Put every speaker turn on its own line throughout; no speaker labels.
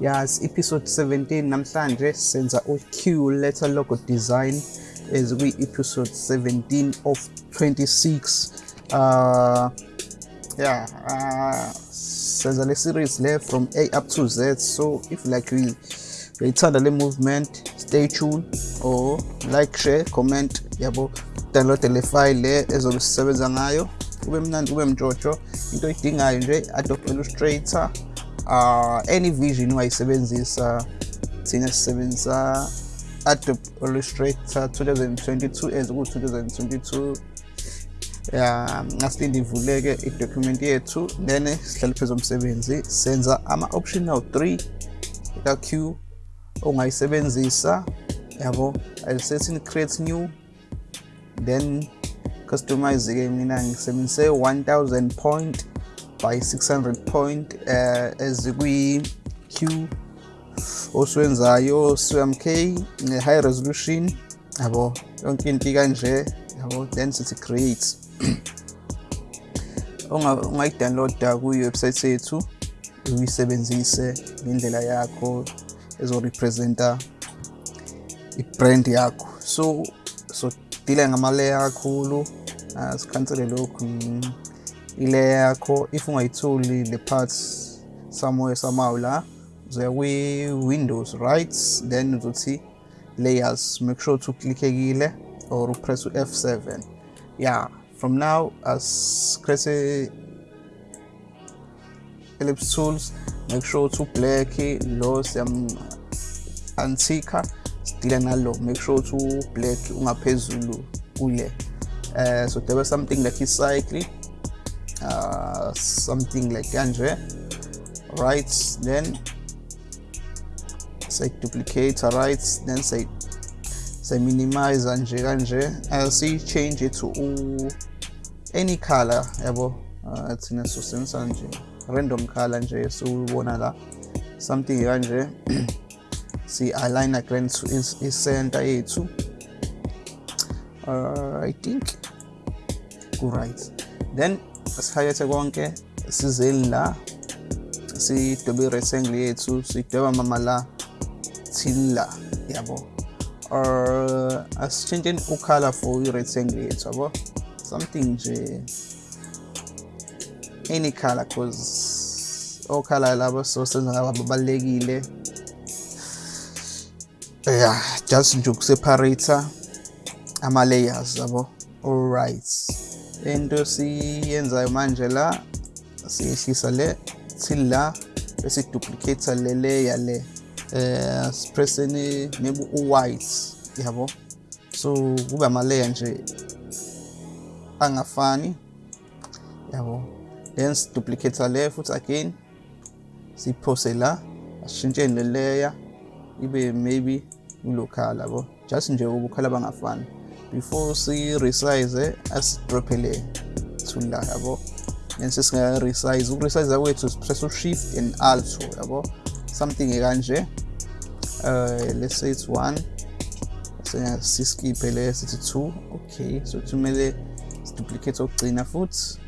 Yes, episode 17 namhlanje senza u-Q letter logo design as kwi-episode 17 of 26 uh yeah uh senza le series le from A up to Z. So if like you uyayithanda le movement stay tuned or like share comment yabo download le file le ezobe sisebenza ngayo. Kube mnandi kube mjojo. Into oyidingayo nje Adobe Illustrator uh any vision ungayisebenzisa thina sisebenzisa Adobe Illustrator 2022 as ku 2022 ya ngasilinde ivuleke idocument yethu then sihlale phezu komsebenzi senza ama-optional 3 ka-q ongayisebenzisa yabo alisethi create new then customize-ke mina ngisebenzise 1000 point by 600 point uh, ezikwi-q osiwenzayo CMK ne-high resolution. Yabo yonke into kanje yabo then sithi create ungayidownloada kuyiwebsite yethu uyisebenzise ngendlela yakho ezorepresenta i-brand yakho. So so dila ngamaleya kakhulu. Uh, sikhansele lokhu. Ileya yakho if ungayitholi le parts somewhere somehow la uzoya kwi-windows right? Then uzothi layers make sure ukuthi uklikhekile or upress u-f7 yeah from now as create ellipse tools make sure ukuthi ublack lo siyam antika sidila nalo make sure ukuthi ublack ungaphezulu kule. Uh, so there was something like icycle uh, something like kanje right then say duplicate right then say say minimize nje kanje asi change it to any color yabo? Uh, thina sisebenzisa nje random color nje siwubona la something kanje si align again to i-center yethu uh, i think ku-right then sihayethe konke sizeni la sidobe i-rectangle yethu sidoba mama la till la yabo? Or asitshintsheni ukhala for i-rectangle yethu yabo? Something nje any color cause okhala labo sosenza ngabo babalekile yeah just nje ukuseparate ama layers yabo alright into siyenzayo manje la siyehlisa le till la bese duplicate le layer le eh sipresseni maybe u-white yabo? So kube ama-layer nje angafani yabo? Then siduplicate le futhi again siphose la asishintsheni le layer ibe maybe kulokhala yabo? Just nje ubukhala bangafani. Before si-resize asidrophele tool la yabo. Then sesingaka-resize ukuresize kwethu sipress u-shift and alt yabo. Something kanje uh, let's say it's one. Siskiphe le sithi two. Okay so kumele siduplicate okugcina futhi.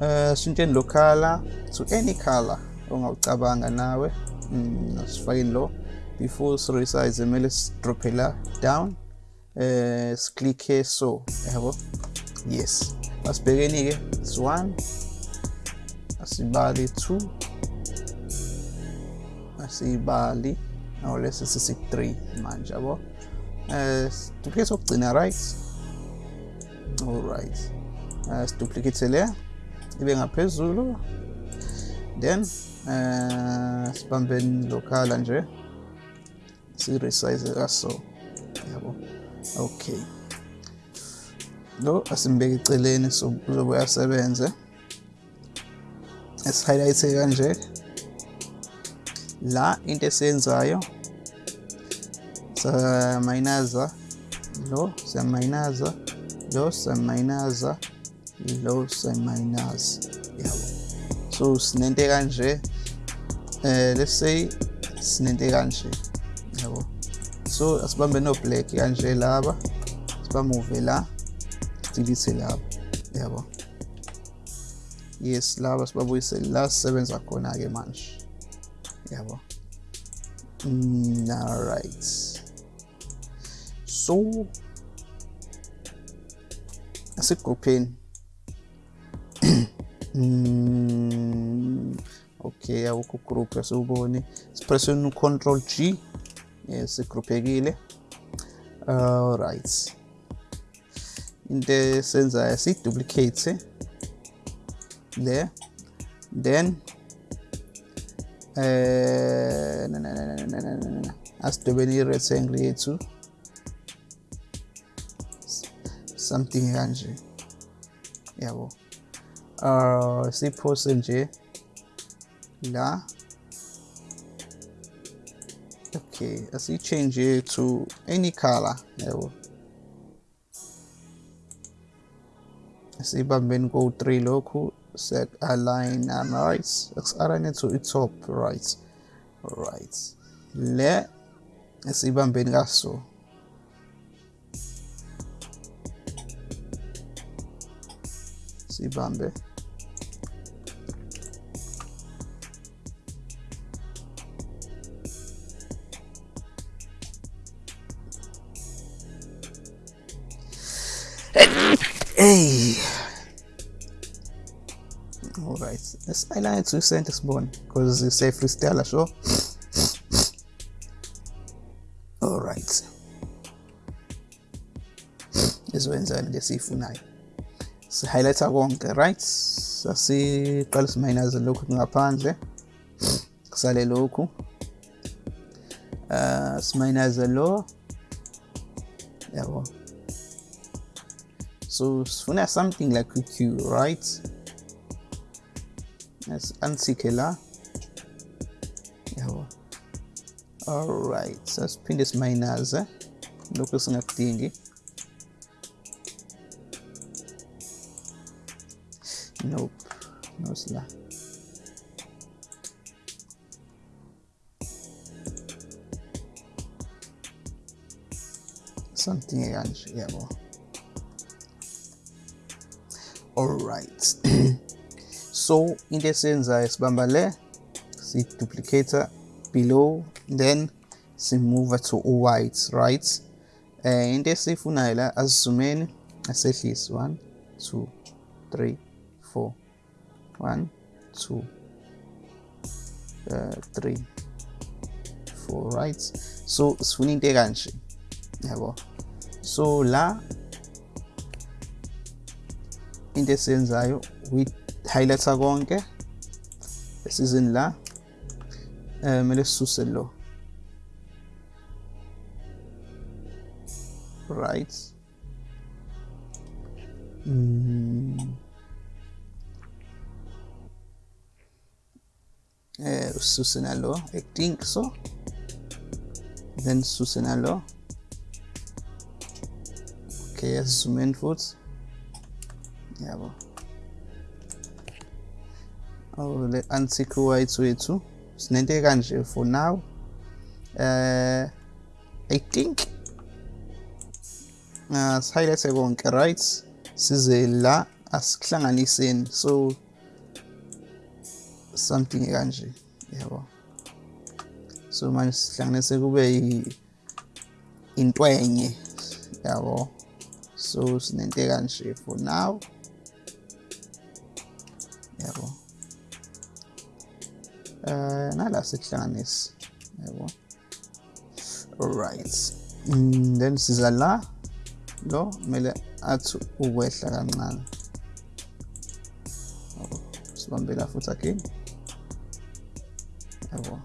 Uh shintsheni lo color. To any color ongawucabanga nawe mm, sifakeni lo. Before siresize kumele sidrophe la down es click here so ever yes. Let's begin here it's one i see bali two i see bali now let's see three manje yabo uh duplicate sokugcina right all right uh duplicate le ibe ngaphezulu then es sibambeni lokhala nje si resize kaso okay lo asimbeke eceleni so uzobe uyasebenze esi-highlight kanje la into esiyenzayo siyamayinaza lo siyamayinaza lo siyamayinaza lo siyamayinaza. Yabo. So sinento kanje eh let's say sinento kanje. Yabo. So asibambe no black kanje laba sibamove la delete laba yabo? Yes laba sibabuyise la sisebenza khona ke manje yabo? Mm, all right. So asigrupheni mm, okay awukho group asiwuboni sipresseni control G. yes igrouphekile all right. Into esenzayo si-duplicate there. Then eh asidobeni i-rectangle yethu something kanje yabo uh siphose nje la okay it to any color yabo sibambeni ko-3 lokhu set align and right. Align to i-top right. Right. Le esibambeni kaso sibambe hey. All right let's highlight to sentence bone because it's a freestyle so. All right izoyenzani lesiyifunayo si-highlighta konke right sasiqala simayinaze lokhu ngaphandle kusale lokhu uh simayinaze lo so sifuna something like a q right let's la yabo alright sasiphinde simayinaze eh? lokhu esingakudingi Nope, no sila. Something kanje yabo. Alright. so into esiyenzayo sibamba le si-duplicator below then simove to white right? Eh into esifunayo la asizumeni asehlisi 1 2 3 four, one, two, uh, three, four, right? So sifuna into kanje yabo so la into esiyenzayo we highlighta konke. Esizini la kumele sisuse lo. Right. Mm. eh, ususe nalo I think so. Then sisuse nalo. Okay asizumeni futhi yabo. Oh le antique white wethu sinento kanje for now. Uh, i think uh, sihighlight konke right? Size la asikuhlanganiseni so something kanje yabo. So manje sihlanganise kube intwenye yabo. So sinento kanje for now. Yabo uh nala sikuhlanganise yabo alright mm, then siza la lo kumele athi ukwehla kancane. Sibambela futhi again. Yabo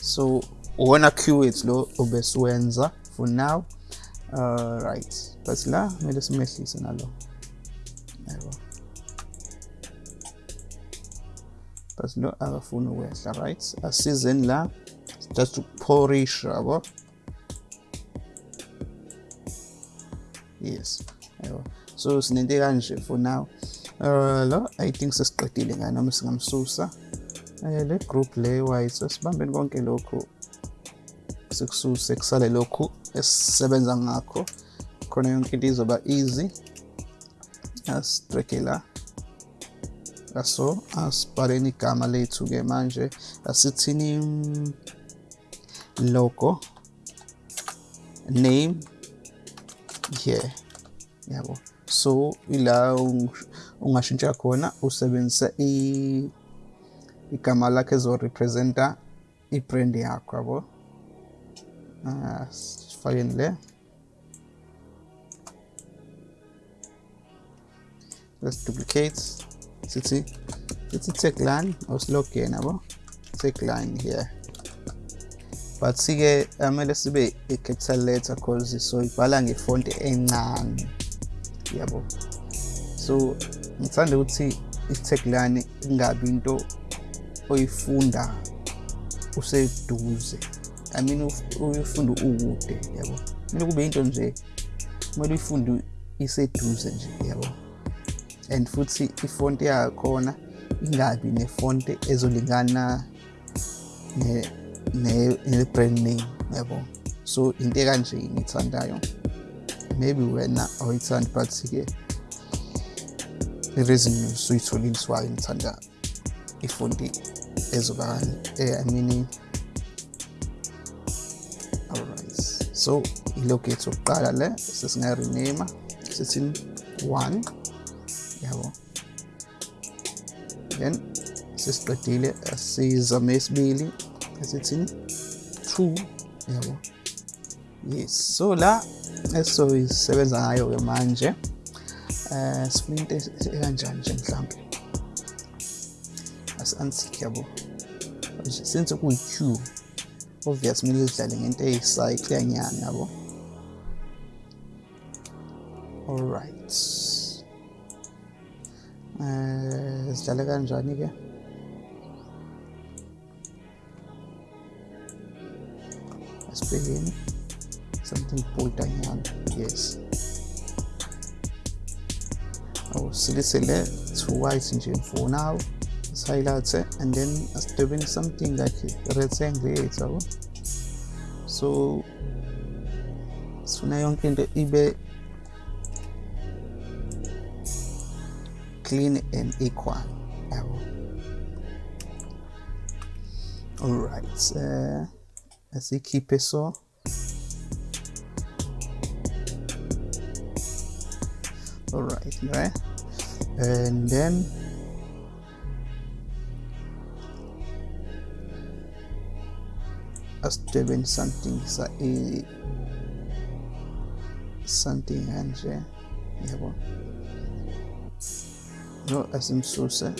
so uwona keyword lo obesiwenza for now. Uh, right. But la kumele simehlise nalo lo akafuni ukwehla right? Asizeni la just ukuphorisha yabo yes. Yabo so sinento kanje for now. Uh lo i think sesiqedile ngani? Noma singamsusa? Eh le group le white sibambeni konke lokhu. Sikususe kusale lokhu esisebenza ngakho. Khona yonke into izoba easy. Asitreke la. So asibhaleni igama lethu-ke manje asithini logo name here yabo. So ila ungashintsha khona usebenzisa igama lakho ezorepresenta i-brand yakho yabo. Sifakeni le. Let's duplicate sithi sithi tagline or slogan yabo tagline here. But sike amele sibe i-capital letter cause so ibhala ngefonti encane yabo so ngithanda ukuthi i-tagline ingabi into oyifunda useduze i mean uyifunda ukude yabo kumele kube into nje kumele uyifunde iseduze nje yabo and futhi ifonti yakhona ingabi nefonti ezolingana ne-brand name yabo? So into ekanje ngithandayo maybe wena awuyithandi but-ke i-reason usuyitholile siwayo ngithanda ifonti ezoba eh, i mean alright. So ilogo yethu yokuqala le sesingarename sithini one yabo then sesiqedile sizame esibili esithini two yabo yes so la esizoyisebenza ngayo-ke manje um sifuna into ekanjani nje mhlawumbe asi-antique yabo since kuyi-q obvious kumele sidlale ngento eyicycleanyana yabo is Telegram joining here. Let's begin something full time on yes. Oh, silly silly, through ice engine for now. Silence and then doing something like red and gray. So, so, so now you can eBay. Clean and equal. Yabo alright uh, asikhiphe so. Alright right and then asidwebeni something sa e something kanje yabo lo asimsuse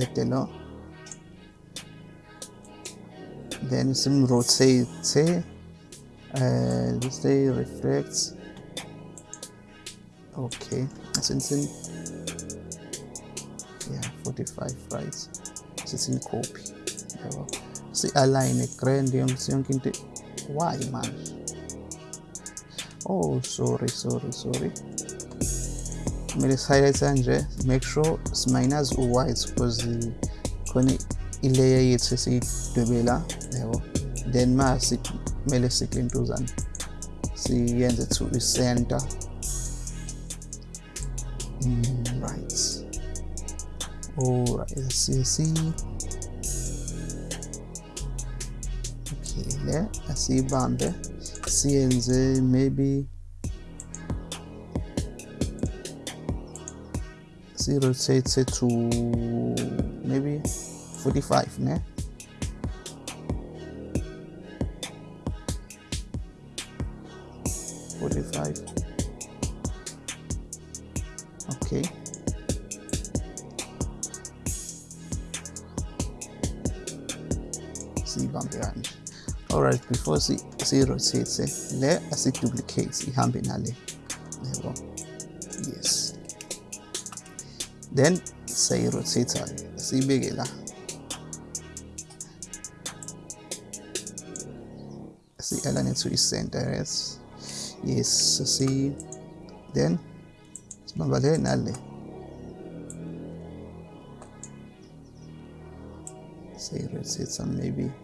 ede lo then simrotate uh, let's say reflects okay since in yeah 45 right since in copy. Yabo si-align grand yonke yonke into why man? oh sorry sorry sorry kumele si-highlight nje make sure siminus u-white because khona ilayer yethu esiyidwebela yabo. Then ma kumele siklintuzane siyenze to i-center mm, right. Alright see le asiyibambe. Siyenze maybe si-rotate to maybe 45 ne Forty-five. Okay. Siyibambe kanje. alright before eh? see siyi-rotate le asi-duplicate ihambe nale yabo yes then siyayi-rotate-ke ah. siyibeke la si-align to i-center yes yes si then sibamba le nale siyi-rotate some maybe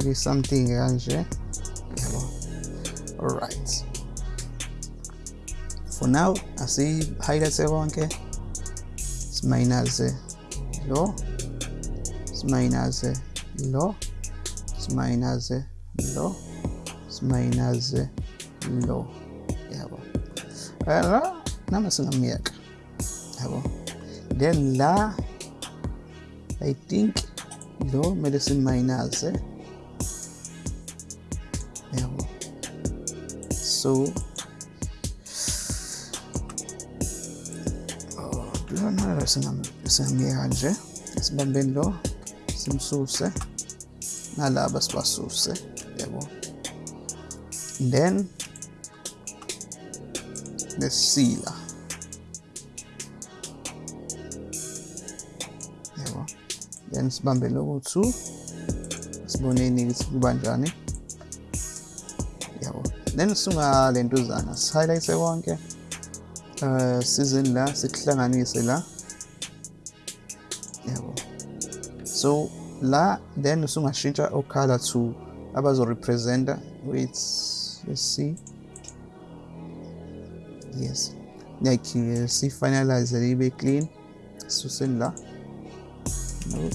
maybe something kanje yabo alright for now i see how asi-highlight konke simayinaze lo. Simayinaze lo. Simayinaze lo. Simayinaze lo. Yabo la nama singamyeka yabo then la i think lo kumele simayinaze yabo so lona singamyeka nje sibambeni lo simsuse nalaba sibasuse yabo then nesila yabo then sibambe loku 2 siboneni ukuthi kuba njani sunga lentuzana sihighlight konke uh season la sikuhlanganise la. Yabo so la then usungashintsha okhala to abazo representa wait let's see yes. Like uh, si finalize libe clean suseni la. No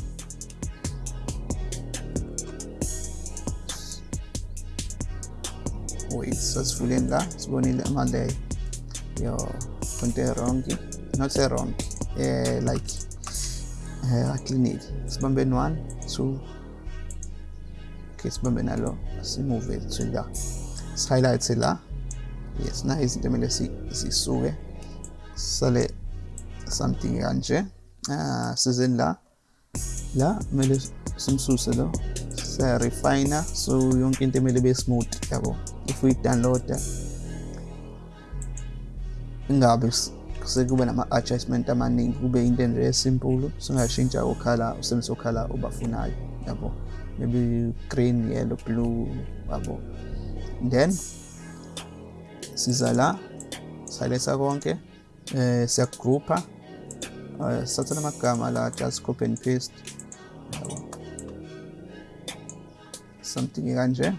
wait sasifuleni la sibonile ama-lay yo konto erongi not erong eh, like uh, clinic sibambeni 1 2 okay sibambe nalo simove to la sihighlight la yes na izinto kumele zisuke sale something kanje ah sizeni la la kumele simsuse lo refiner so yonke into emele be smooth yabo if we download ingabe sekube nama-adjustment amaningi kube into nje esimple singashintsha ukhala usebenzisa ukhala obafunayo yabo maybe green yellow blue yabo then siza la siletha konke eh siyagroupa uh, sathatha amagama la just copy and paste yabo something kanje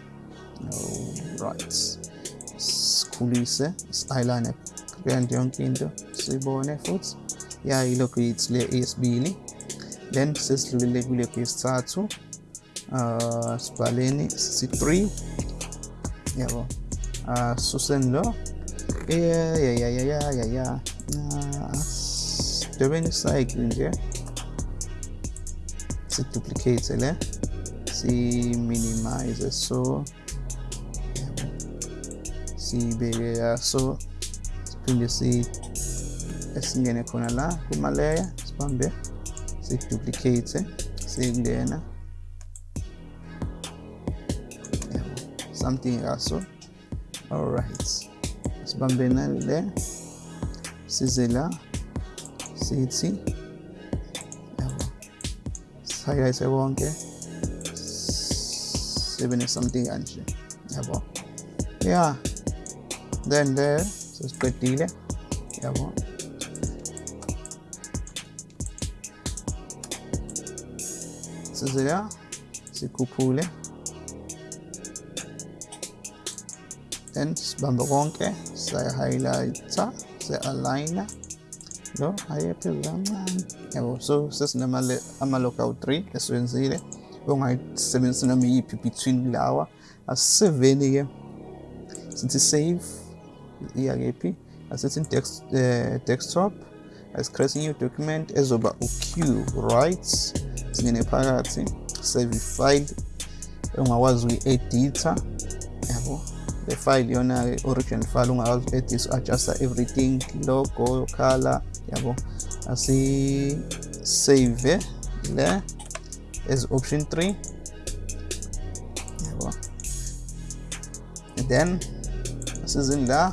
right. Sikhulise si-align grand yonke into sibone futhi ya yilokhu yithi le eyesibili then sesidlulile kule kwesithathu uh sibhaleni si3 yabo uh suseni lo yeah yeah yeah yeah yeah yeah yeah. Dobeni cycle nje si duplicate le si minimize so sibeke so siphinde si esingene khona la kuma layer sibambe si duplicate singena something also all right. Sibambe nale size la sithi yabo sihighlight konke sibe ne something kanje yeah then there is പറ്റിയില്ല അപ്പോൾ Cezera, c'est coupule. Tens bandogonke, c'est highlight ça, c'est align. Lo, hay programa. Evo, so ses na mal amalokaw 3, eso en sile. Kung ay seven na may ipipitwin lawa, as seven niya. Sinti save, kephi asithi text, uh, desktop asicreate new document ezoba uq right singene phakathi save file. Ongakwazi ukuyi-editha yabo? Le file you yona original file ungakwazi uku-edit adjusta everything logo color yabo? Asi save le as option 3 yabo? And then asizini la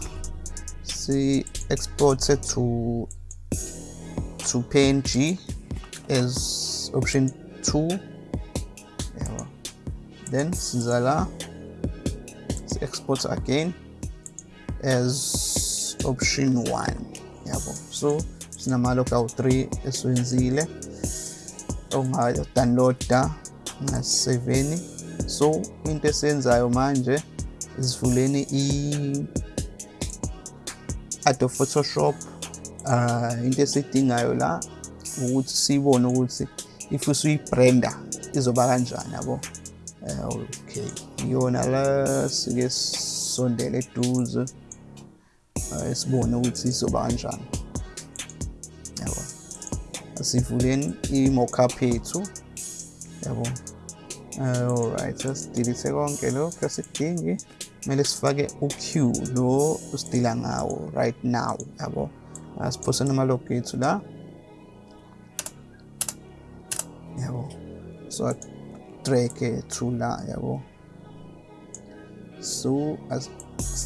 si export it to to png as option 2 yabo then siza la si export again as option 1 yabo. So sinama-lockout 3 esiwenzile. Ongadownloada ngaseveni so into esiyenzayo manje sivuleni i Adobe Photoshop uh, into esiyidingayo la ukuthi siyibone ukuthi if usuyibranda izoba kanjani yabo? Okay. Iyona la sike sondele eduze sibone ukuthi izoba kanjani. Yabo. Asivuleni i-mockup yethu yabo. Alright asidelete konke lokho asidingi. Kumele sifake u-q lo usidila ngawo right now yabo? Asiphose namalogo ethu la yabo? So drag through la yabo? So as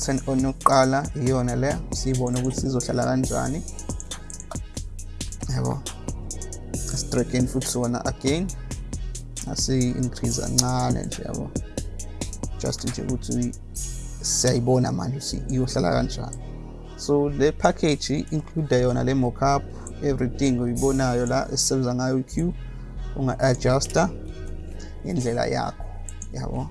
turn on yokuqala iyona le siyibone ukuthi izohlala kanjani. Yabo? Asidrageni futhi sona again asi-increase kancane nje yabo? Just nje ukuthi siyayibona manje ukuthi iyohlala kanjani. So le package include yona le mockup everything uyibonayo la esisebenza ngayo i-q unga-adjusta ngendlela yakho yabo?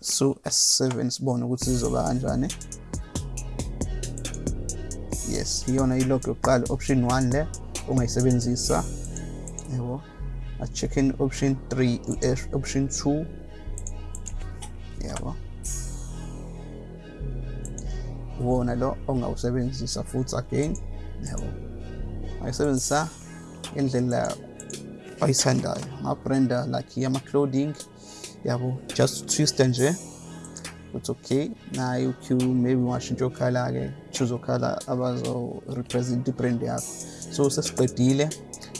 So s7 sibone ukuthi sizoba kanjani. Yes iyona ilog yokuqala option 1 le ongayisebenzisa yabo? A-check in option 3 option 2 yabo. Iwona lo ongawusebenzisa futhi again yabo. Ayisebenzisa ngendlela oyithandayo. Ama-branda like ama-clothing yabo. Just twista nje ukuthi okay naye uq maybe ungashintsha okhala-ke choose okhala abazo-represent i-brand yakho. So sesiqedile.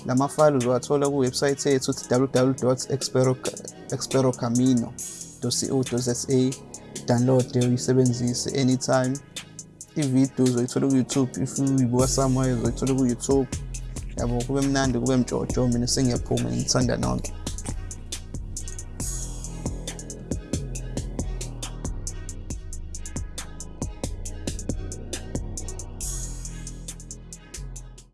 La mafayile uzowathola kuwebsayithi yethu www experocamino co za download uyisebenzise anytime. Ividiyo uzoyithola ku-youtube if uyibuka somewhere uzoyithola ku-youtube. Yabo kube mnandi kube mjojo mina sengiyaphuma ngithanda nonke.